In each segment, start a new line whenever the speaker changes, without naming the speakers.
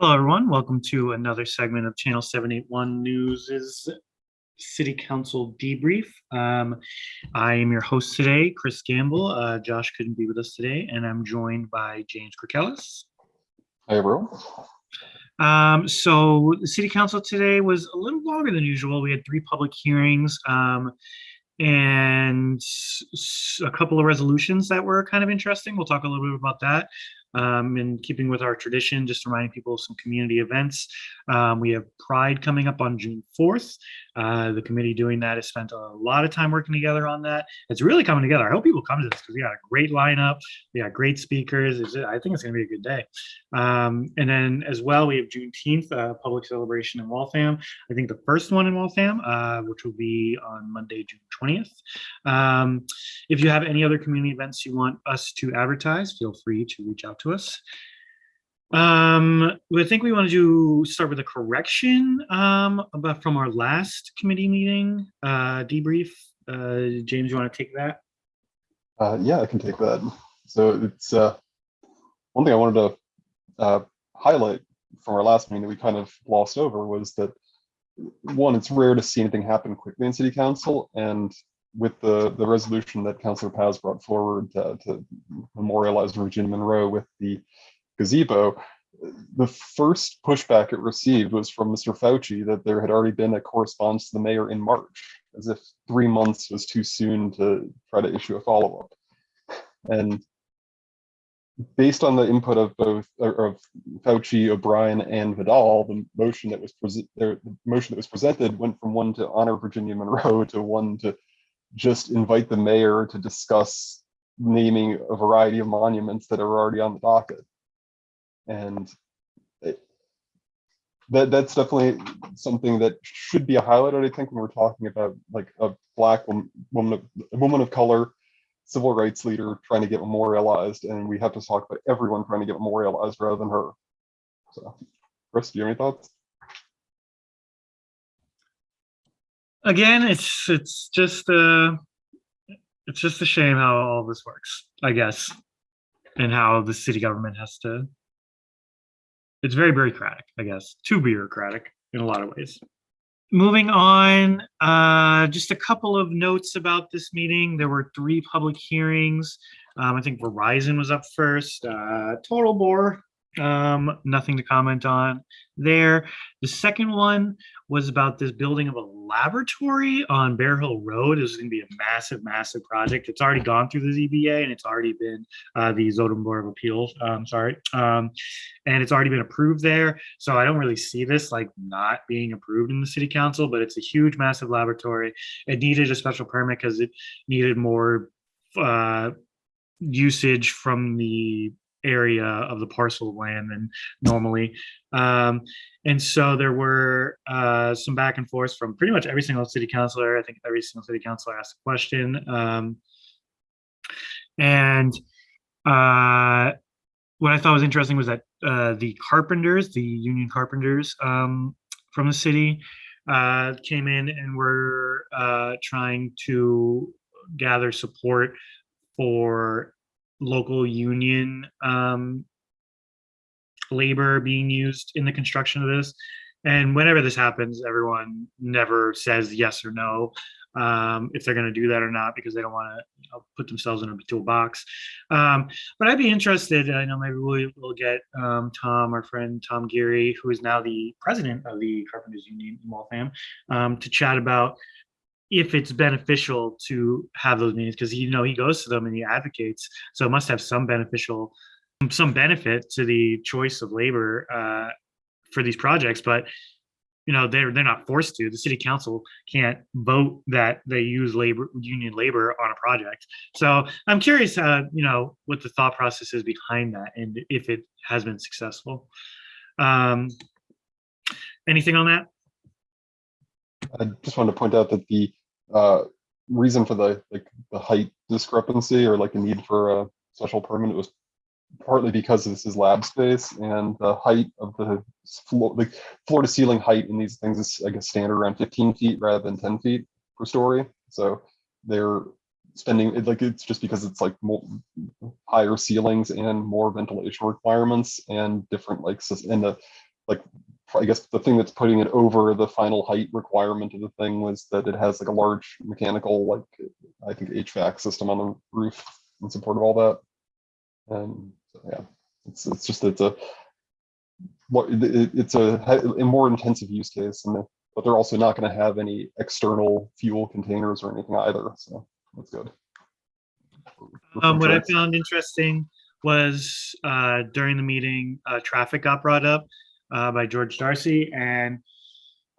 Hello, everyone. Welcome to another segment of Channel 781 News's City Council Debrief. Um, I am your host today, Chris Gamble. Uh, Josh couldn't be with us today, and I'm joined by James Kirkellis.
Hi, everyone.
Um, so the City Council today was a little longer than usual. We had three public hearings um, and a couple of resolutions that were kind of interesting. We'll talk a little bit about that. Um, in keeping with our tradition, just reminding people of some community events. Um, we have Pride coming up on June 4th. Uh, the committee doing that has spent a lot of time working together on that. It's really coming together. I hope people come to this because we got a great lineup. We got great speakers. It's, I think it's going to be a good day. Um, and then as well, we have Juneteenth, uh, public celebration in Waltham. I think the first one in Waltham, uh, which will be on Monday, June 20th. Um, if you have any other community events you want us to advertise, feel free to reach out to us. Um, I think we want to start with a correction um, about from our last committee meeting uh, debrief. Uh, James, you want to take that?
Uh, yeah, I can take that. So it's uh, one thing I wanted to uh, highlight from our last meeting that we kind of glossed over was that one, it's rare to see anything happen quickly in city council. And with the, the resolution that Councilor Paz brought forward uh, to memorialize Virginia Monroe with the gazebo, the first pushback it received was from Mr. Fauci that there had already been a correspondence to the mayor in March, as if three months was too soon to try to issue a follow-up. And based on the input of both of Fauci, O'Brien, and Vidal, the motion that was the motion that was presented went from one to honor Virginia Monroe to one to just invite the mayor to discuss naming a variety of monuments that are already on the docket. And that that's definitely something that should be highlighted. I think when we're talking about like a black woman, woman of, woman of color, civil rights leader trying to get memorialized, and we have to talk about everyone trying to get memorialized rather than her. So, Chris, do you have any thoughts?
Again, it's it's just uh it's just a shame how all this works, I guess, and how the city government has to. It's very bureaucratic, I guess, too bureaucratic in a lot of ways. Moving on, uh, just a couple of notes about this meeting. There were three public hearings. Um, I think Verizon was up first. Uh, total bore. Um, nothing to comment on there. The second one was about this building of a laboratory on Bear Hill Road. Is going to be a massive, massive project. It's already gone through the ZBA and it's already been uh, the Zoning Board of Appeals. Um, sorry, um, and it's already been approved there. So I don't really see this like not being approved in the City Council, but it's a huge, massive laboratory. It needed a special permit because it needed more uh, usage from the area of the parcel of land than normally. Um, and so there were uh, some back and forth from pretty much every single city councilor. I think every single city councilor asked a question. Um, and uh, what I thought was interesting was that uh, the carpenters, the union carpenters um, from the city, uh, came in and were uh, trying to gather support for local union um, labor being used in the construction of this. And whenever this happens, everyone never says yes or no um, if they're going to do that or not because they don't want to you know, put themselves in a toolbox. Um, but I'd be interested. I know maybe we'll, we'll get um, Tom, our friend Tom Geary, who is now the president of the Carpenters Union in Waltham, um, to chat about if it's beneficial to have those meetings because you know he goes to them and he advocates so it must have some beneficial some benefit to the choice of labor uh, for these projects but you know they're they're not forced to. The city council can't vote that they use labor union labor on a project. So i'm curious uh you know what the thought process is behind that and if it has been successful. Um anything on that?
I just wanted to point out that the uh, reason for the like the height discrepancy or like the need for a special permit was partly because this is lab space and the height of the floor, like floor to ceiling height in these things is I guess standard around 15 feet rather than 10 feet per story. So they're spending it like it's just because it's like more higher ceilings and more ventilation requirements and different like and the like, I guess the thing that's putting it over the final height requirement of the thing was that it has like a large mechanical, like, I think HVAC system on the roof in support of all that. And so, yeah, it's, it's just, it's a, it's a, a more intensive use case and, but they're also not gonna have any external fuel containers or anything either, so that's good.
Um, what I found interesting was uh, during the meeting, uh, traffic got brought up uh, by George Darcy, and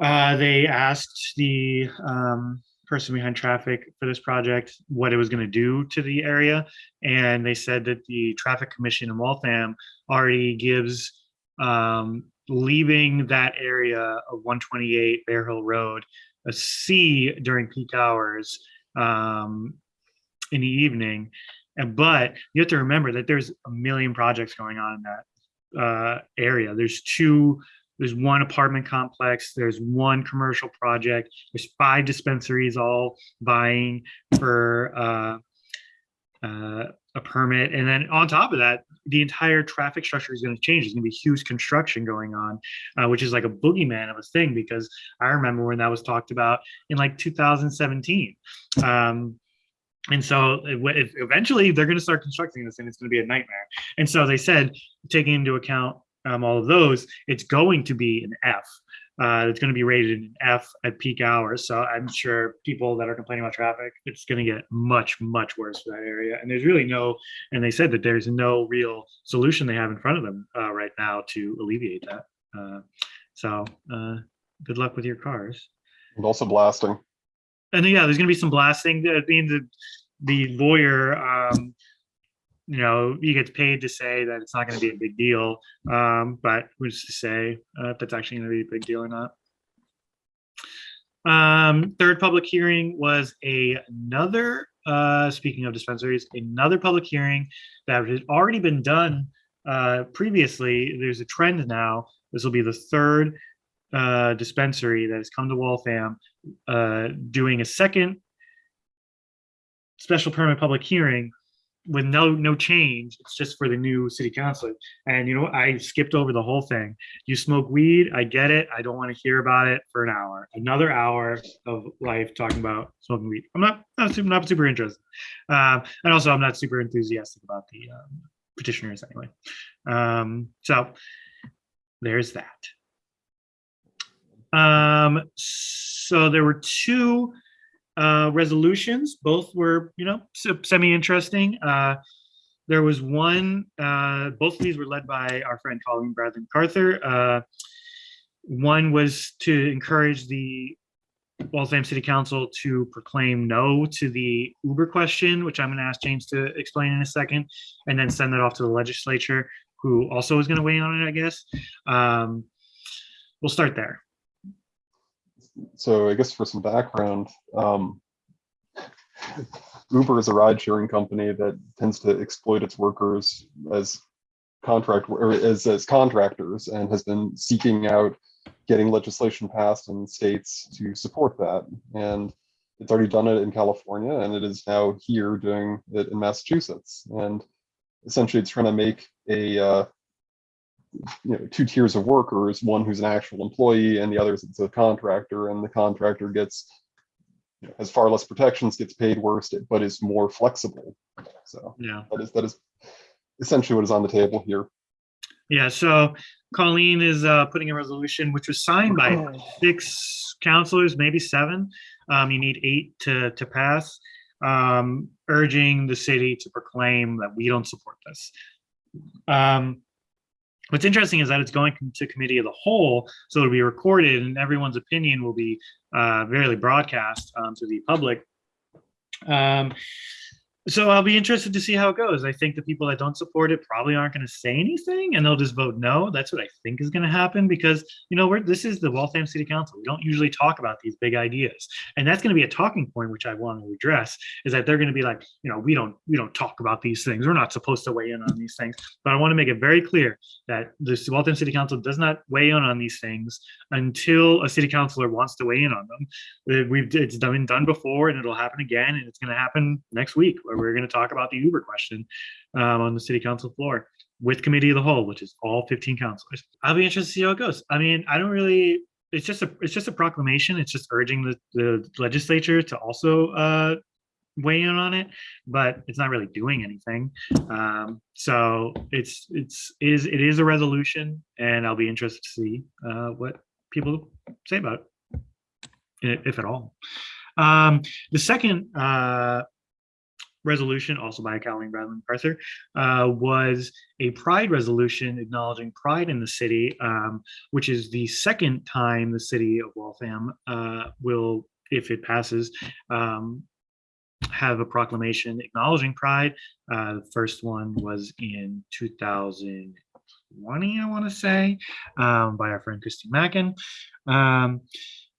uh, they asked the um, person behind traffic for this project what it was going to do to the area, and they said that the traffic commission in Waltham already gives um, leaving that area of 128 Bear Hill Road a C during peak hours um, in the evening. And but you have to remember that there's a million projects going on in that uh, area. There's two, there's one apartment complex, there's one commercial project, there's five dispensaries all vying for uh, uh, a permit. And then on top of that, the entire traffic structure is going to change. There's going to be huge construction going on, uh, which is like a boogeyman of a thing because I remember when that was talked about in like 2017. Um, and so eventually they're going to start constructing this and it's going to be a nightmare. And so they said, taking into account um, all of those, it's going to be an F. Uh, it's going to be rated an F at peak hours. So I'm sure people that are complaining about traffic, it's going to get much, much worse for that area. And there's really no, and they said that there's no real solution they have in front of them uh, right now to alleviate that. Uh, so uh, good luck with your cars.
And also blasting.
And yeah, there's gonna be some blasting. The the the, the lawyer, um, you know, he gets paid to say that it's not gonna be a big deal. Um, but who's to say uh, if that's actually gonna be a big deal or not? Um, third public hearing was a another, uh, speaking of dispensaries, another public hearing that had already been done uh, previously. There's a trend now. This will be the third uh, dispensary that has come to Waltham uh, doing a second special permit public hearing with no no change. It's just for the new city council. And you know. I skipped over the whole thing. You smoke weed, I get it. I don't want to hear about it for an hour. Another hour of life talking about smoking weed. I'm not not super, not super interested. Um, and also, I'm not super enthusiastic about the um, petitioners anyway. Um, so there's that. Um, so there were two uh, resolutions. Both were, you know, semi-interesting. Uh, there was one, uh, both of these were led by our friend Colleen Bradley MacArthur. Uh, one was to encourage the Waltham City Council to proclaim no to the Uber question, which I'm going to ask James to explain in a second, and then send that off to the legislature, who also is going to weigh on it, I guess. Um, we'll start there.
So I guess for some background, um, Uber is a ride sharing company that tends to exploit its workers as contract or as, as contractors and has been seeking out getting legislation passed in states to support that. And it's already done it in California and it is now here doing it in Massachusetts. And essentially it's trying to make a uh, you know two tiers of workers one who's an actual employee and the other is a contractor and the contractor gets you know, has far less protections gets paid worse but is more flexible so
Yeah.
that is that is essentially what is on the table here
Yeah, so Colleen is uh, putting a resolution which was signed by six counselors, maybe seven. Um, you need eight to, to pass, um, urging the city to proclaim that we don't support this. Um, what's interesting is that it's going to committee of the whole, so it'll be recorded and everyone's opinion will be uh, really broadcast um, to the public. Um, so I'll be interested to see how it goes. I think the people that don't support it probably aren't going to say anything and they'll just vote no. That's what I think is going to happen because, you know, we're, this is the Waltham City Council. We don't usually talk about these big ideas. And that's going to be a talking point, which I want to address is that they're going to be like, you know, we don't, we don't talk about these things. We're not supposed to weigh in on these things. But I want to make it very clear that the Waltham City Council does not weigh in on these things until a city councilor wants to weigh in on them. We've, it's been done before and it'll happen again and it's going to happen next week where we're going to talk about the Uber question um, on the city council floor. with committee of the whole, which is all 15 councilors. I'll be interested to see how it goes. I mean, I don't really. It's just a it's just a proclamation. It's just urging the, the legislature to also uh, weigh in on it, but it's not really doing anything. Um, so it's it's is it is a resolution, and I'll be interested to see uh, what people say about it, if at all. Um, the second uh, resolution, also by Colleen Bradley MacArthur, uh, was a pride resolution acknowledging pride in the city, um, which is the second time the city of Waltham uh, will, if it passes, um, have a proclamation acknowledging pride. Uh, the first one was in 2020, I want to say, um, by our friend Christine Mackin. Um,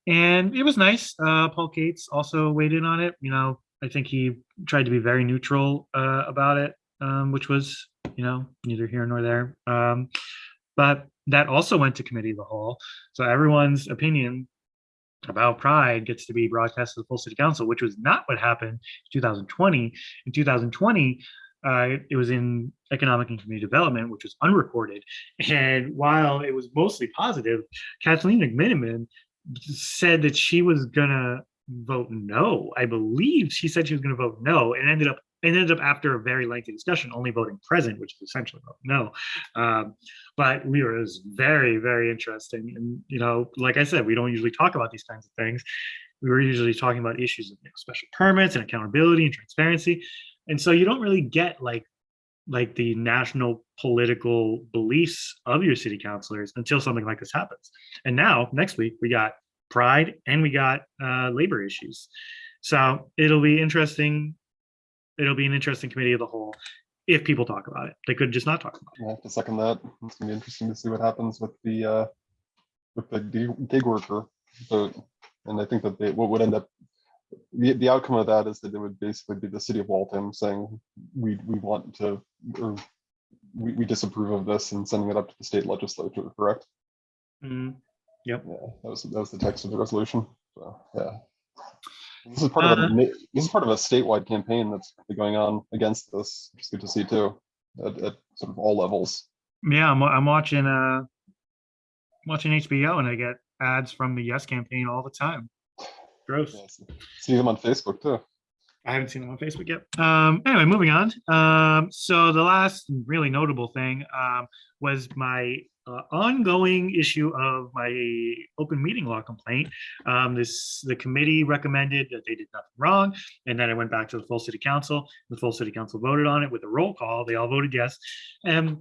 and it was nice. Uh, Paul Cates also weighed in on it. You know, I think he tried to be very neutral uh, about it, um, which was, you know, neither here nor there. Um, but that also went to committee of the whole. So everyone's opinion about pride gets to be broadcast to the full city council, which was not what happened in 2020. In 2020, uh, it was in economic and community development, which was unreported. And while it was mostly positive, Kathleen McMenimon said that she was gonna vote no. I believe she said she was gonna vote no, and ended up it ended up after a very lengthy discussion, only voting present, which is essentially vote no. Um, but we were it was very very interesting, and you know, like I said, we don't usually talk about these kinds of things. We were usually talking about issues of you know, special permits and accountability and transparency, and so you don't really get like like the national political beliefs of your city councilors until something like this happens. And now next week we got pride and we got uh, labor issues. So it'll be interesting. It'll be an interesting committee of the whole if people talk about it. They could just not talk about it.
I have to second that. It's gonna be interesting to see what happens with the, uh, with the gig worker vote. And I think that they, what would end up, the, the outcome of that is that it would basically be the city of Waltham saying, we, we want to, or we, we disapprove of this and sending it up to the state legislature, correct?
Mm, Yep.
Yeah, that was, that was the text of the resolution. So, yeah. This is part of a,
Uh,
this is part of a statewide campaign that's going on against this. It's good to see too, at, at sort of all levels.
Yeah, I'm, I'm watching uh watching HBO and I get ads from the Yes campaign all the time. Gross.
Yeah, see- See them on Facebook too.
I haven't seen them on Facebook yet. Um, anyway, moving on. Um, so the last really notable thing um, was my uh, ongoing issue of my open meeting law complaint. Um, this the committee recommended that they did nothing wrong, and then I went back to the full city council. The full city council voted on it with a roll call. They all voted yes, and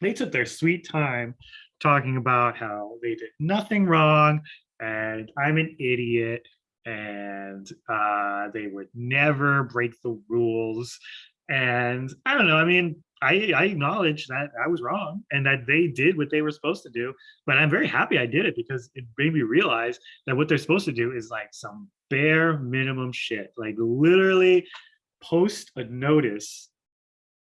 they took their sweet time talking about how they did nothing wrong and I'm an idiot and uh, they would never break the rules. And I don't know. I mean, I, I acknowledge that I was wrong and that they did what they were supposed to do. But I'm very happy I did it because it made me realize that what they're supposed to do is like some bare minimum shit. Like literally post a notice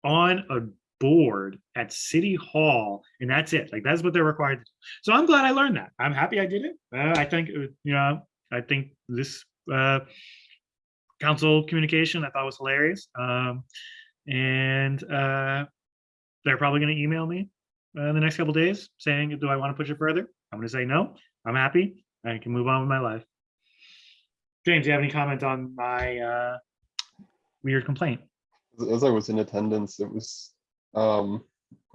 on a board at City Hall, and that's it. Like that's what they're required to do. So I'm glad I learned that. I'm happy I did it. Uh, I think, uh, you know, I think this uh, council communication I thought was hilarious. Um, and uh, they're probably going to email me uh, in the next couple days saying, "Do I want to push it further?" I'm going to say no. I'm happy. I can move on with my life. James, do you have any comment on my uh, weird complaint?
As- I was in attendance, it was, um,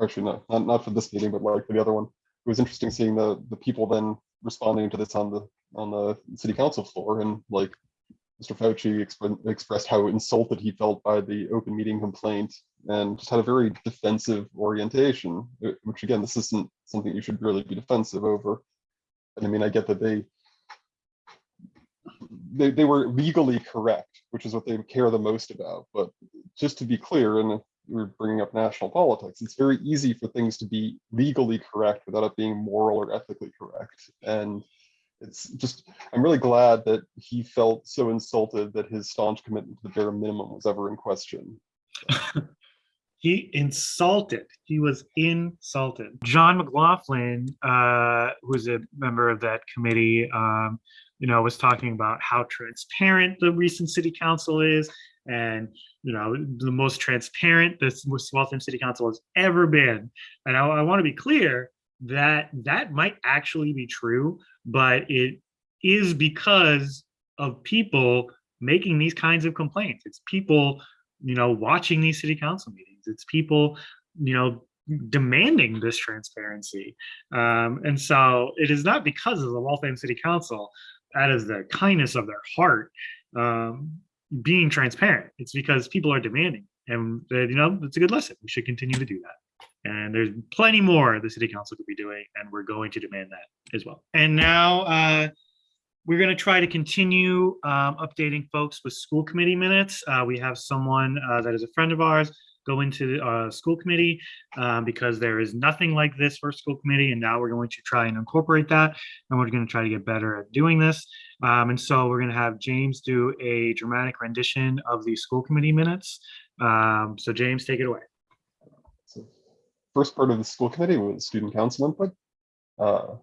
actually not, not, not for this meeting, but like for the other one. It was interesting seeing the, the people then responding to this on the, on the city council floor and like Mr. Fauci expre- expressed how insulted he felt by the open meeting complaint and just had a very defensive orientation, uh, which again, this isn't something you should really be defensive over. And I mean, I get that they they, they were legally correct, which is what they care the most about. But just to be clear, and we're bringing up national politics, it's very easy for things to be legally correct without it being moral or ethically correct. And it's just, I'm really glad that he felt so insulted that his staunch commitment to the bare minimum was ever in question.
He insulted. He was insulted. John McLaughlin, uh, who's a member of that committee, um, you know, was talking about how transparent the recent city council is, and you know the most transparent this Waltham City Council has ever been. And I, I want to be clear that that might actually be true, but it is because of people making these kinds of complaints. It's people, you know, watching these city council meetings. It's people, you know, demanding this transparency. Um, and so it is not because of the Waltham City Council, out of the kindness of their heart, um, being transparent. It's because people are demanding. And, uh, you know, it's a good lesson. We should continue to do that. And there's plenty more the city council could be doing, and we're going to demand that as well. And now, uh, we're going to try to continue um, updating folks with school committee minutes. Uh, we have someone uh, that is a friend of ours go into the uh, school committee um, because there is nothing like this for school committee. And now we're going to try and incorporate that. And we're going to try to get better at doing this. Um, and so we're going to have James do a dramatic rendition of the school committee minutes. Um, so James, take it away.
First part of the school committee was student council input. Uh,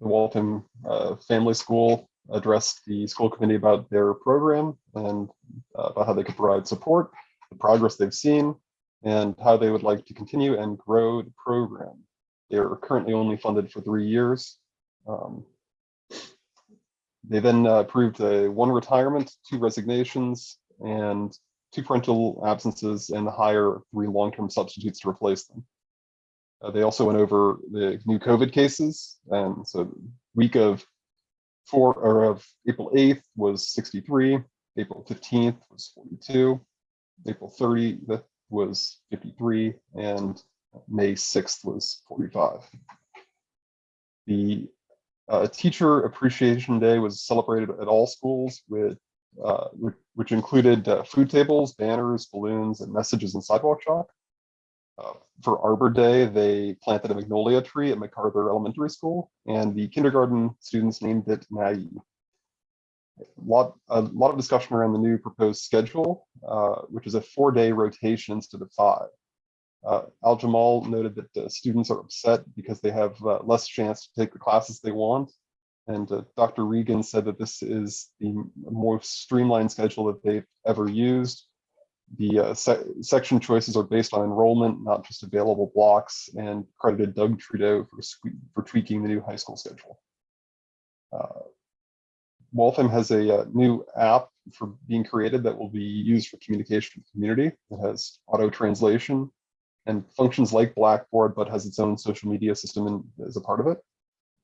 the Waltham uh, Family School addressed the school committee about their program and uh, about how they could provide support, the progress they've seen, and how they would like to continue and grow the program. They are currently only funded for three years. Um, they then uh, approved a one retirement, two resignations, and two parental absences, and hire three long-term substitutes to replace them. Uh, they also went over the new COVID cases, and so week of four or of April 8th was 63, April 15th was 42, April 30th was 53, and May 6th was 45. The uh, Teacher Appreciation Day was celebrated at all schools with uh, which, included uh, food tables, banners, balloons, and messages in sidewalk chalk. Uh, for Arbor Day, they planted a magnolia tree at MacArthur Elementary School, and the kindergarten students named it Maggie. A lot, a lot of discussion around the new proposed schedule, uh, which is a four-day rotation instead of five. Uh, Al Jamal noted that uh, students are upset because they have uh, less chance to take the classes they want. And Dr. Regan said that this is the most streamlined schedule that they've ever used. The uh, se section choices are based on enrollment, not just available blocks, and credited Doug Trudeau for, for tweaking the new high school schedule. Uh, Waltham has a, uh, new app for being created that will be used for communication with the community. It has auto translation and functions like Blackboard, but has its own social media system in, as a part of it.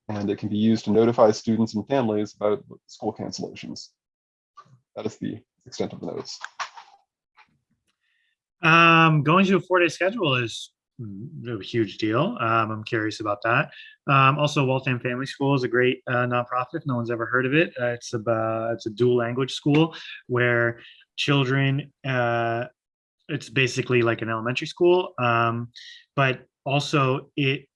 And it can be used to notify students and families about school cancellations. That is the extent of the notes.
Um, going to a four-day schedule is a huge deal. Um, I'm curious about that. Um, also, Waltham Family School is a great uh, nonprofit. No one's ever heard of it, uh, it's a it's a dual language school where children. Uh, it's basically like an elementary school, um, but also it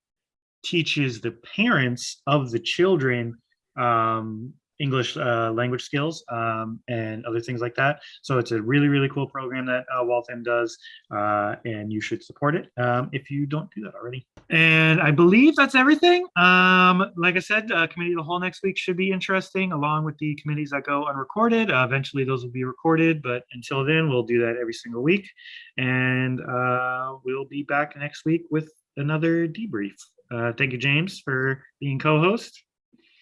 teaches the parents of the children um, English uh, language skills um, and other things like that. So it's a really, really cool program that uh, Waltham does, uh, and you should support it um, if you don't do that already. And I believe that's everything. Um, like I said, uh, Committee of the Whole next week should be interesting, along with the committees that go unrecorded. Uh, eventually, those will be recorded, but until then, we'll do that every single week. And uh, we'll be back next week with another debrief. thank you, James, for being co-host.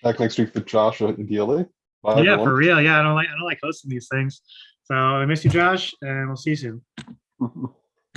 Back next week with Josh at DLA. Bye,
yeah,
everyone.
for real. Yeah, I don't like I don't like hosting these things. So I miss you, Josh, and we'll see you soon.